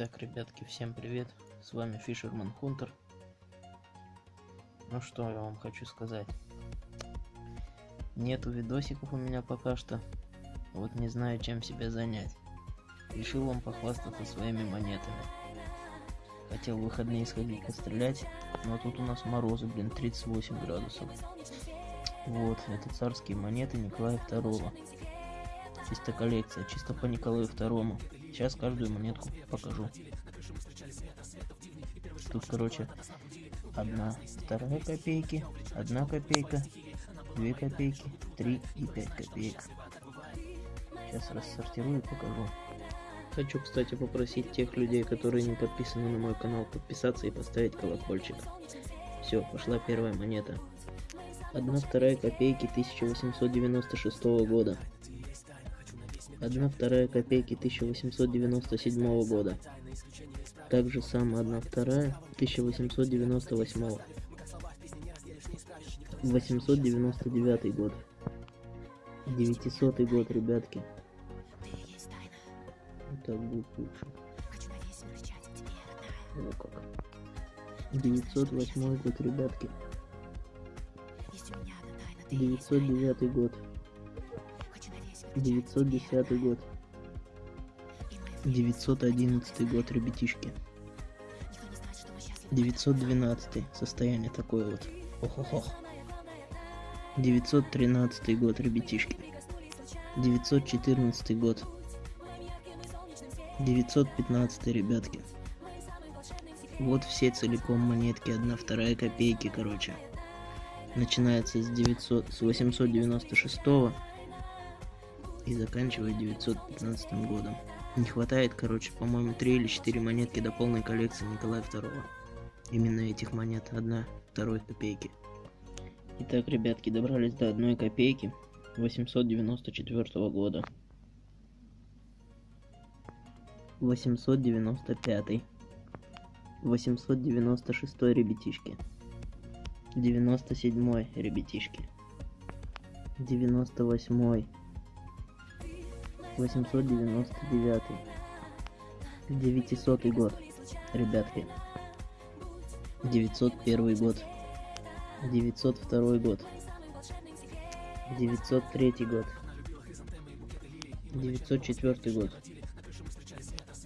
Итак, ребятки, всем привет! С вами Fisherman Hunter. Ну что я вам хочу сказать. Нету видосиков у меня пока что. Вот не знаю, чем себя занять. Решил вам похвастаться своими монетами. Хотел в выходные сходить пострелять, но тут у нас морозы, блин, 38 градусов. Вот, это царские монеты Николая II. Чисто коллекция, чисто по Николаю Второму. Сейчас каждую монетку покажу. Тут, короче, одна, вторая копейки, одна копейка, две копейки, три и пять копеек. Сейчас рассортирую и покажу. Хочу, кстати, попросить тех людей, которые не подписаны на мой канал, подписаться и поставить колокольчик. Все, пошла первая монета. Одна вторая копейки 1896 года. Одна вторая копейки 1897 года. Также самая одна вторая 1898. 899 год. 900 год, ребятки. Так будет лучше. О как. 908 год, ребятки. 909 год. 910 год. 911 год, ребятишки. 912 состояние такое вот. Ох-ох-ох. 913 год, ребятишки. 914 год. 915 ребятки. Вот все целиком монетки, одна вторая копейки, короче. Начинается с 900, с 896 и заканчивает 915 годом. Не хватает, короче, по-моему, 3 или 4 монетки до полной коллекции Николая II. Именно этих монет, одна, второй копейки. Итак, ребятки, добрались до одной копейки 894 года. 895 896 ребятишки 97 ребятишки 98 899 900 год ребятки. 901 год. 902 год. 903 год. 904 год.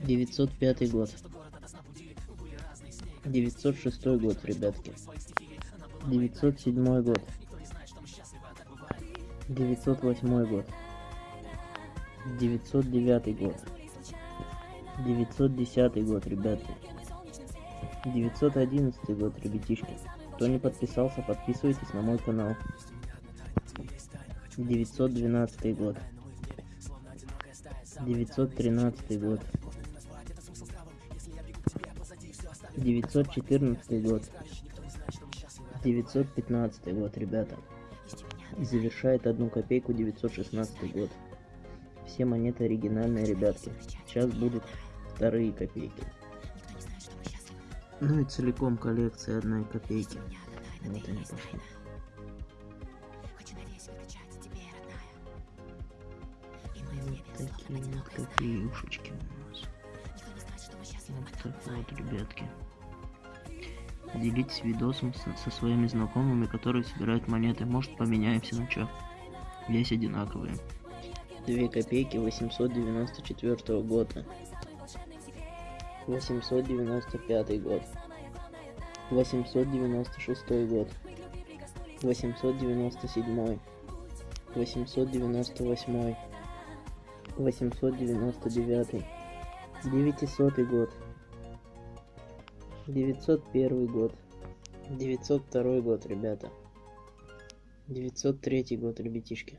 905 год. 906 год ребятки. 907 год. 908 год 909 год. 910 год ребятки 911 год ребятишки. Кто не подписался подписывайтесь на мой канал. 912 год. 913 год. 914 год. 915 год ребята. И завершает одну копейку 916 год все монеты оригинальные, ребятки. Сейчас будут вторые копейки. Ну и целиком коллекция одной копейки. Вот они пошли. Вот такие вот копеюшечки у нас. Вот так вот, ребятки. Делитесь видосом со, со своими знакомыми, которые собирают монеты. Может поменяемся на что. Весь одинаковые. 2 копейки 894 года. 895 год. 896 год. 897 898 899 900 год. 901 год. 902 год ребята. 903 год ребятишки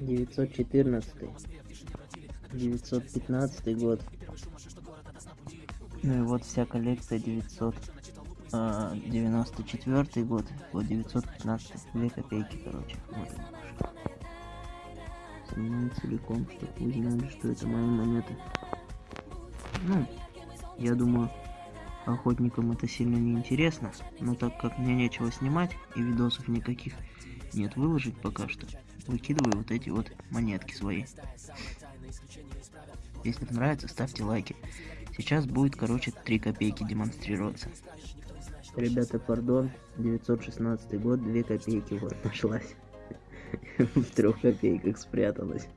914 915 год Ну и вот вся коллекция 994 а, год, вот 915, 2 копейки, короче. Вот Со целиком, чтобы вы что это мои монеты. Ну, я думаю, охотникам это сильно не интересно, но так как мне нечего снимать и видосов никаких нет выложить пока что, выкидываю вот эти вот монетки свои. Если нравится, ставьте лайки. Сейчас будет, короче, 3 копейки демонстрироваться. Ребята, пардон, 916 год, 2 копейки вот нашлась. В трех копейках спряталась.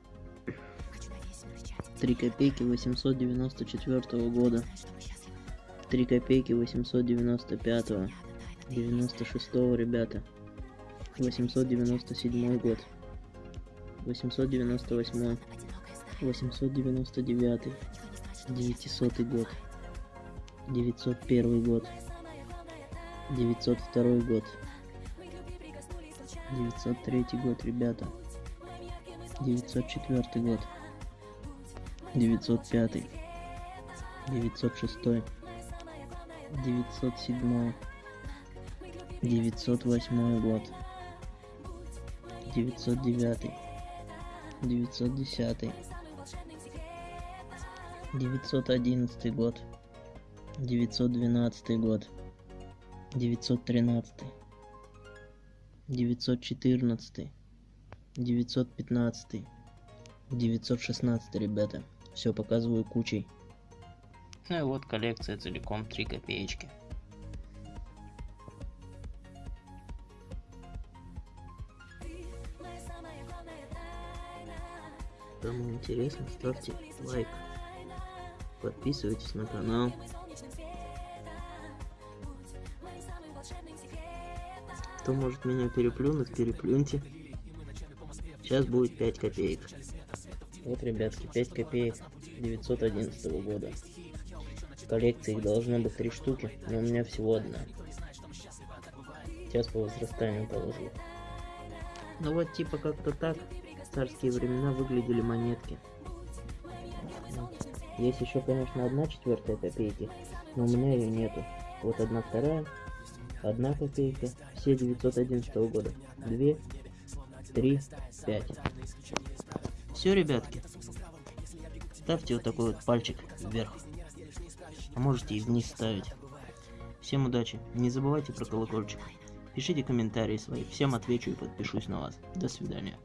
3 копейки 894 года. 3 копейки 895 96 ребята. 897 год. 898 899 900 год 901 год 902 год 903 год ребята 904 год 905 906 907 908 год 909 910 911 год. 912 год. 913 914 915 916 ребята. Все показываю кучей. Ну и вот коллекция целиком 3 копеечки Кому интересно, ставьте лайк. Подписывайтесь на канал. Кто может меня переплюнуть, переплюньте. Сейчас будет 5 копеек. Вот, ребятки, 5 копеек 911 года. В коллекции их должно быть 3 штуки, но у меня всего одна. Сейчас по возрастанию положу. Ну вот типа как-то так царские времена выглядели монетки. Есть еще, конечно, одна четвертая копейки, но у меня ее нету. Вот одна вторая, одна копейка, все 911 года. Две, три, пять. Все, ребятки. Ставьте вот такой вот пальчик вверх. А можете и вниз ставить. Всем удачи. Не забывайте про колокольчик. Пишите комментарии свои. Всем отвечу и подпишусь на вас. До свидания.